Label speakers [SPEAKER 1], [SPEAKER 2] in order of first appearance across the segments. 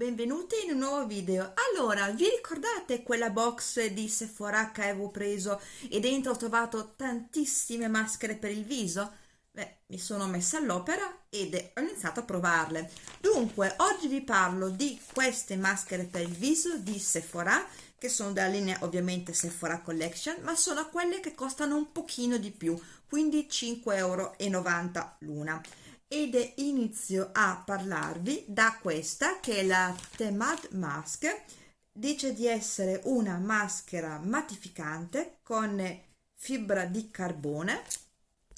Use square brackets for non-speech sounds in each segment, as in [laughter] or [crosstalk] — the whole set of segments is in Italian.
[SPEAKER 1] Benvenuti in un nuovo video. Allora, vi ricordate quella box di Sephora che avevo preso e dentro ho trovato tantissime maschere per il viso? Beh, mi sono messa all'opera ed ho iniziato a provarle. Dunque, oggi vi parlo di queste maschere per il viso di Sephora, che sono della linea ovviamente Sephora Collection, ma sono quelle che costano un pochino di più, quindi 5,90 euro l'una ed inizio a parlarvi da questa che è la Temad Mask. Dice di essere una maschera mattificante con fibra di carbone.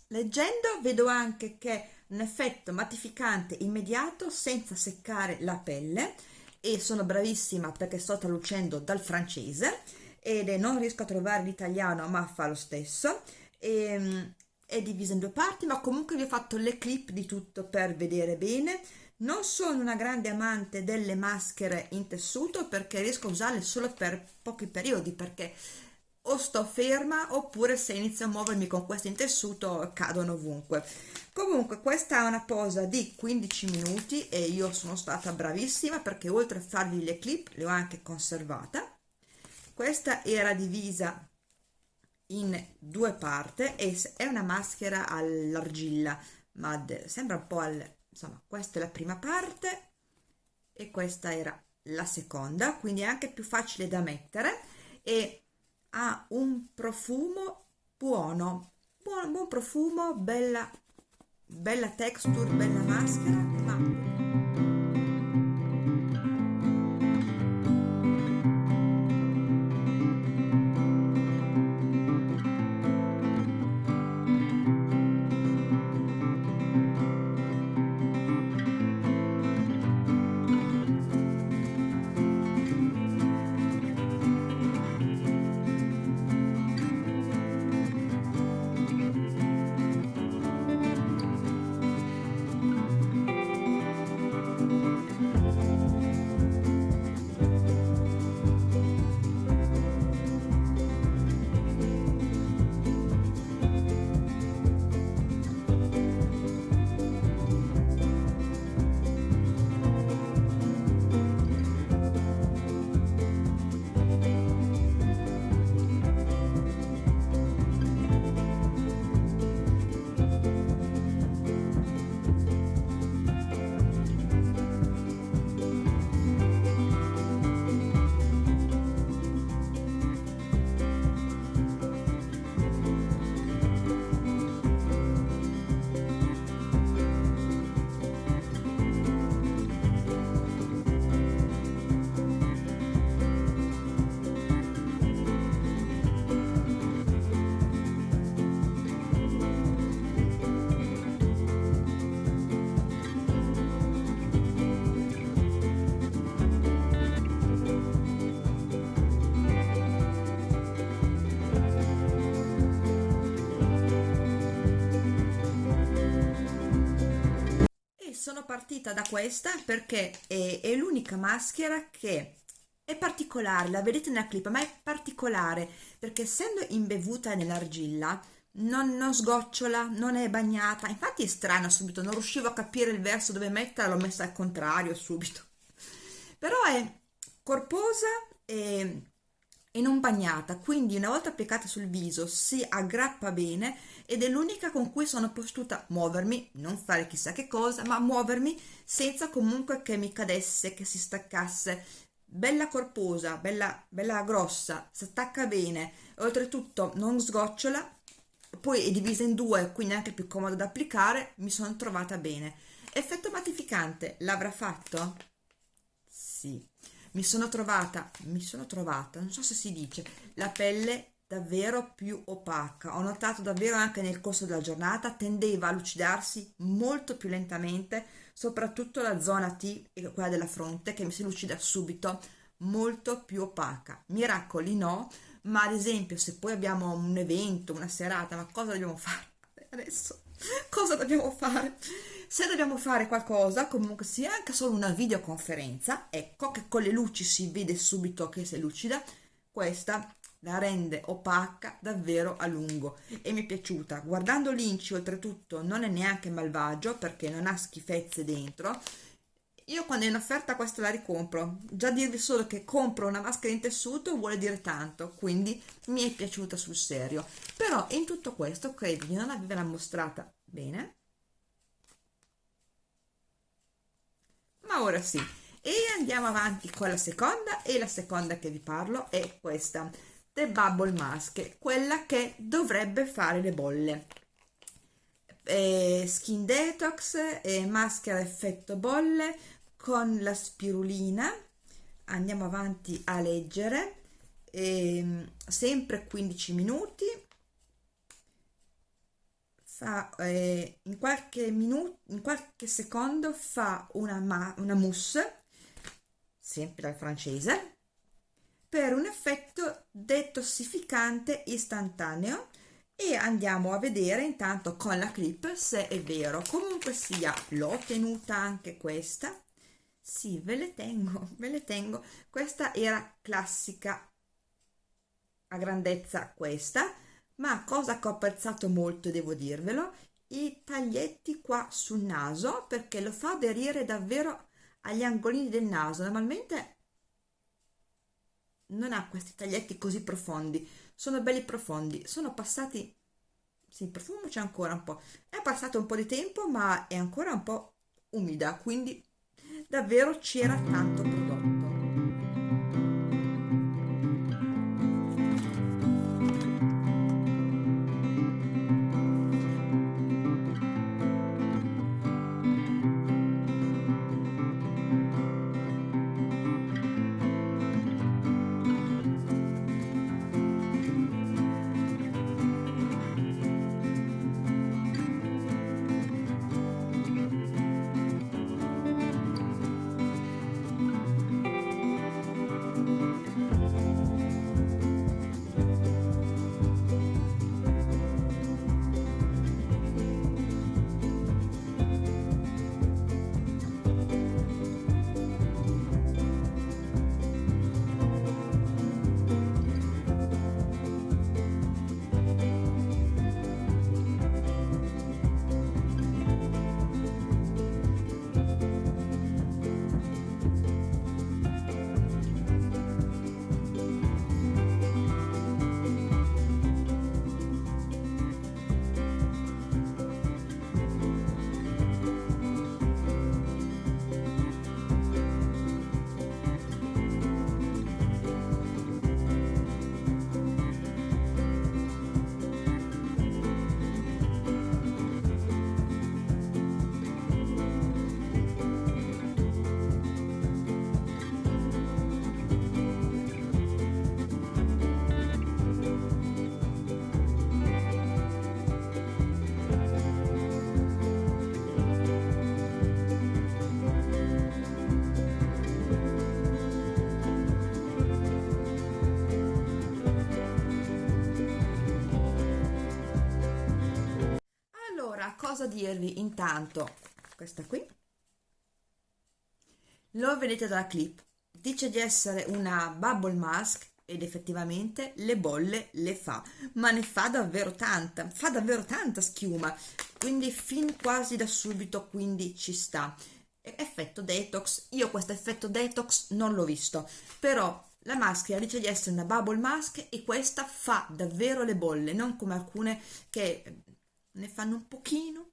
[SPEAKER 1] Leggendo vedo anche che un effetto mattificante immediato senza seccare la pelle. E sono bravissima perché sto traducendo dal francese. Ed non riesco a trovare l'italiano ma fa lo stesso. E, ehm, è divisa in due parti ma comunque vi ho fatto le clip di tutto per vedere bene. Non sono una grande amante delle maschere in tessuto perché riesco a usarle solo per pochi periodi perché o sto ferma oppure se inizio a muovermi con queste in tessuto cadono ovunque. Comunque questa è una posa di 15 minuti e io sono stata bravissima perché oltre a farvi le clip le ho anche conservata. Questa era divisa in due parti e è una maschera all'argilla ma sembra un po' al insomma questa è la prima parte e questa era la seconda quindi è anche più facile da mettere e ha un profumo buono buon, buon profumo bella bella texture bella maschera ma partita da questa perché è, è l'unica maschera che è particolare, la vedete nella clip, ma è particolare perché essendo imbevuta nell'argilla non, non, sgocciola, non è bagnata, infatti è strana subito, non riuscivo a capire il verso dove metterla, l'ho messa al contrario subito, però è corposa e e non bagnata, quindi una volta applicata sul viso si aggrappa bene ed è l'unica con cui sono potuta muovermi, non fare chissà che cosa, ma muovermi senza comunque che mi cadesse, che si staccasse. Bella corposa, bella, bella grossa, si attacca bene, oltretutto non sgocciola, poi è divisa in due, quindi anche più comoda da applicare, mi sono trovata bene. Effetto mattificante, l'avrà fatto? Sì mi sono trovata, mi sono trovata, non so se si dice, la pelle davvero più opaca. Ho notato davvero anche nel corso della giornata tendeva a lucidarsi molto più lentamente, soprattutto la zona T quella della fronte che mi si lucida subito, molto più opaca. Miracoli no, ma ad esempio se poi abbiamo un evento, una serata, ma cosa dobbiamo fare adesso? [laughs] Cosa dobbiamo fare? Se dobbiamo fare qualcosa comunque sia anche solo una videoconferenza ecco che con le luci si vede subito che sei lucida. Questa la rende opaca davvero a lungo e mi è piaciuta. Guardando l'inci oltretutto non è neanche malvagio perché non ha schifezze dentro. Io quando è in offerta questa la ricompro. Già dirvi solo che compro una maschera in tessuto vuole dire tanto quindi mi è piaciuta sul serio. Però in tutto questo credo di non averla mostrata bene ma ora sì. E andiamo avanti con la seconda e la seconda che vi parlo è questa The Bubble Mask quella che dovrebbe fare le bolle. Eh, skin detox e maschera effetto bolle con la spirulina. Andiamo avanti a leggere. Eh, sempre 15 minuti fa eh, in qualche minuto in qualche secondo fa una, ma, una mousse sempre dal francese per un effetto detossificante istantaneo e andiamo a vedere intanto con la clip se è vero. Comunque sia l'ho tenuta anche questa. Sì ve le tengo [laughs] ve le tengo. Questa era classica. A grandezza questa ma cosa che ho apprezzato molto devo dirvelo i taglietti qua sul naso perché lo fa aderire davvero agli angolini del naso. Normalmente non ha questi taglietti così profondi sono belli profondi sono passati sì, il profumo c'è ancora un po' è passato un po' di tempo ma è ancora un po' umida quindi davvero c'era tanto prodotto dirvi intanto questa qui. Lo vedete dalla clip. Dice di essere una bubble mask ed effettivamente le bolle le fa. Ma ne fa davvero tanta fa davvero tanta schiuma. Quindi fin quasi da subito quindi ci sta. Effetto detox. Io questo effetto detox non l'ho visto. Però la maschera dice di essere una bubble mask e questa fa davvero le bolle non come alcune che ne fanno un pochino,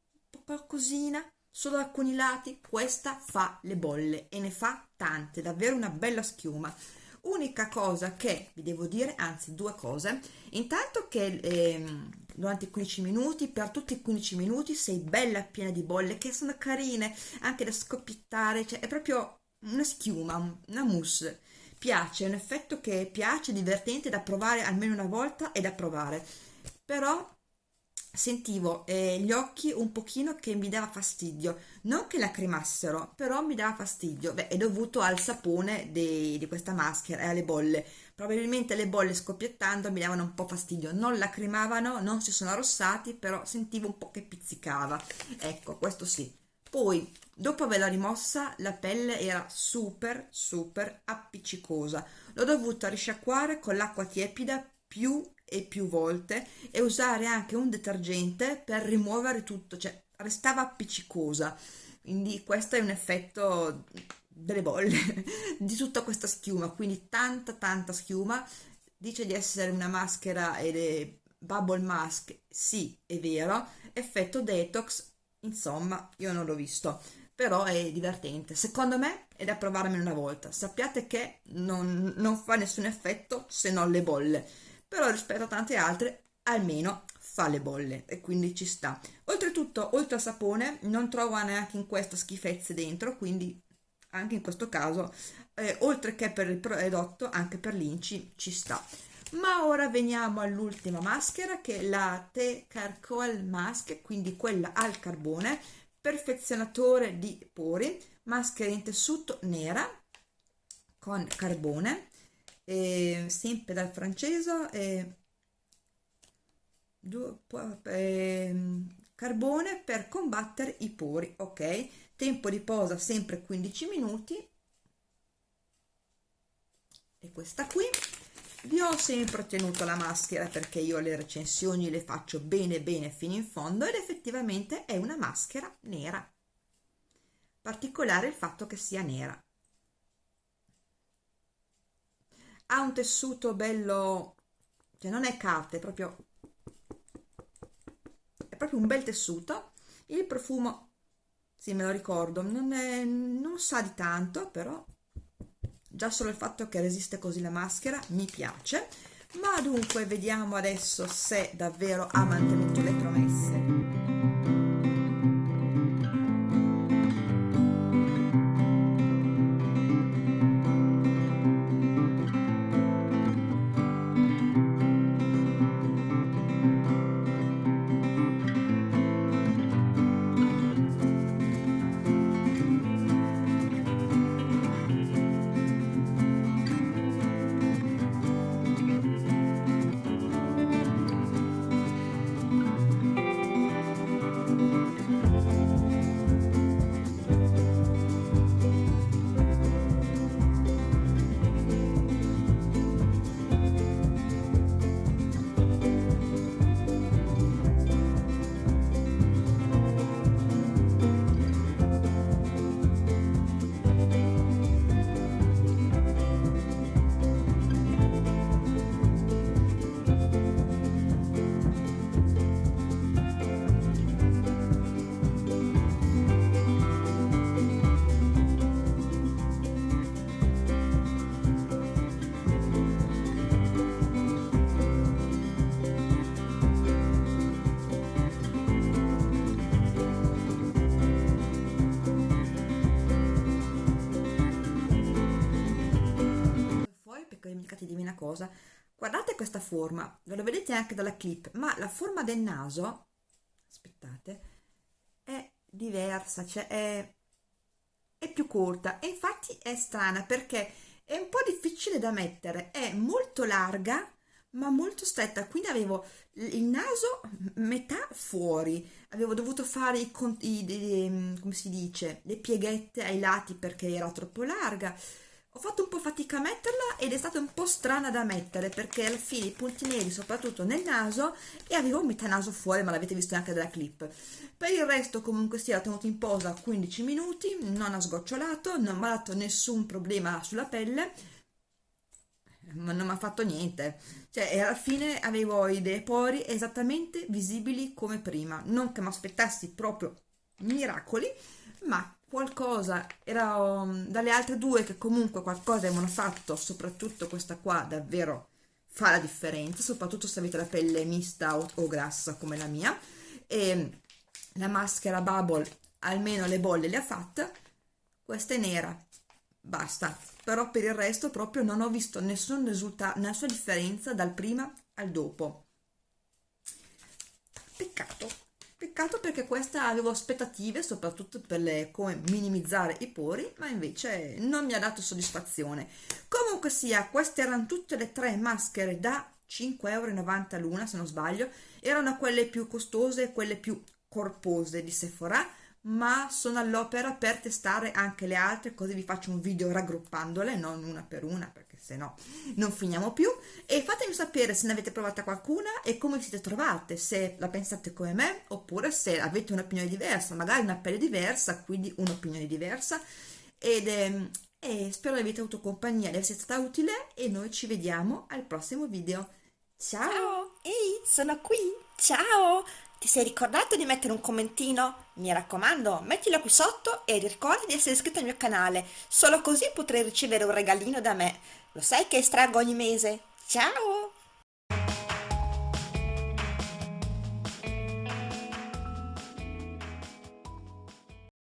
[SPEAKER 1] qualcosina, solo alcuni lati, questa fa le bolle e ne fa tante, davvero una bella schiuma. Unica cosa che vi devo dire, anzi due cose, intanto che eh, durante i 15 minuti, per tutti i 15 minuti sei bella piena di bolle che sono carine, anche da scoppiettare, cioè è proprio una schiuma, una mousse. Piace, è un effetto che piace, divertente da provare almeno una volta e da provare. Però sentivo eh, gli occhi un pochino che mi dava fastidio. Non che lacrimassero però mi dava fastidio. Beh è dovuto al sapone de, di questa maschera e alle bolle. Probabilmente le bolle scoppiettando mi davano un po' fastidio. Non lacrimavano non si sono arrossati però sentivo un po' che pizzicava. Ecco questo sì. Poi dopo averla rimossa la pelle era super super appiccicosa. L'ho dovuta risciacquare con l'acqua tiepida più e più volte e usare anche un detergente per rimuovere tutto, cioè restava appiccicosa. quindi questo è un effetto delle bolle [laughs] di tutta questa schiuma. Quindi tanta tanta schiuma. Dice di essere una maschera ed è bubble mask sì è vero. Effetto detox insomma io non l'ho visto. Però è divertente. Secondo me è da provarmene una volta. Sappiate che non, non fa nessun effetto se non le bolle però rispetto a tante altre almeno fa le bolle e quindi ci sta. Oltretutto oltre al sapone non trovo neanche in questa schifezze dentro quindi anche in questo caso eh, oltre che per il prodotto anche per l'inci ci sta. Ma ora veniamo all'ultima maschera che è la T Charcoal Mask quindi quella al carbone perfezionatore di pori maschera in tessuto nera con carbone eh, sempre dal francese eh, eh, carbone per combattere i pori ok? Tempo di posa sempre 15 minuti. E questa qui vi ho sempre tenuto la maschera perché io le recensioni le faccio bene bene fino in fondo ed effettivamente è una maschera nera. Particolare il fatto che sia nera ha un tessuto bello cioè non è carta è proprio è proprio un bel tessuto. Il profumo sì me lo ricordo non, è, non sa di tanto però già solo il fatto che resiste così la maschera mi piace. Ma dunque vediamo adesso se davvero ha mantenuto le promesse cosa. Guardate questa forma ve lo vedete anche dalla clip ma la forma del naso aspettate è diversa cioè è, è più corta. E infatti è strana perché è un po' difficile da mettere è molto larga ma molto stretta. Quindi avevo il naso metà fuori avevo dovuto fare i, i, i come si dice le pieghette ai lati perché era troppo larga ho fatto un po' fatica a metterla ed è stata un po' strana da mettere perché alla fine i punti neri soprattutto nel naso e avevo metà naso fuori ma l'avete visto anche dalla clip. Per il resto comunque sia l'ho tenuto in posa 15 minuti non ha sgocciolato non mi ha dato nessun problema sulla pelle ma non mi ha fatto niente. Cioè alla fine avevo i dei pori esattamente visibili come prima. Non che mi aspettassi proprio miracoli ma qualcosa era um, dalle altre due che comunque qualcosa avevano fatto soprattutto questa qua davvero fa la differenza soprattutto se avete la pelle mista o, o grassa come la mia. E la maschera bubble almeno le bolle le ha fatte. Questa è nera basta. Però per il resto proprio non ho visto nessun risultato nessuna differenza dal prima al dopo. Peccato Peccato perché questa avevo aspettative, soprattutto per le, come minimizzare i pori, ma invece non mi ha dato soddisfazione. Comunque sia, queste erano tutte le tre maschere da 5,90 euro l'una, se non sbaglio. Erano quelle più costose quelle più corpose di Sephora, ma sono all'opera per testare anche le altre, così vi faccio un video raggruppandole, non una per una, perché se no non finiamo più. E fatemi sapere se ne avete provata qualcuna e come vi siete trovate, se la pensate come me, oppure se avete un'opinione diversa, magari una pelle diversa, quindi un'opinione diversa. Ed, ehm, e spero di aver avuto compagnia, di essere stata utile e noi ci vediamo al prossimo video. Ciao!
[SPEAKER 2] Ciao, ehi, sono qui. Ciao! Ti sei ricordato di mettere un commentino? Mi raccomando, mettilo qui sotto e ricorda di essere iscritto al mio canale. Solo così potrai ricevere un regalino da me. Lo sai che estraggo ogni mese? Ciao!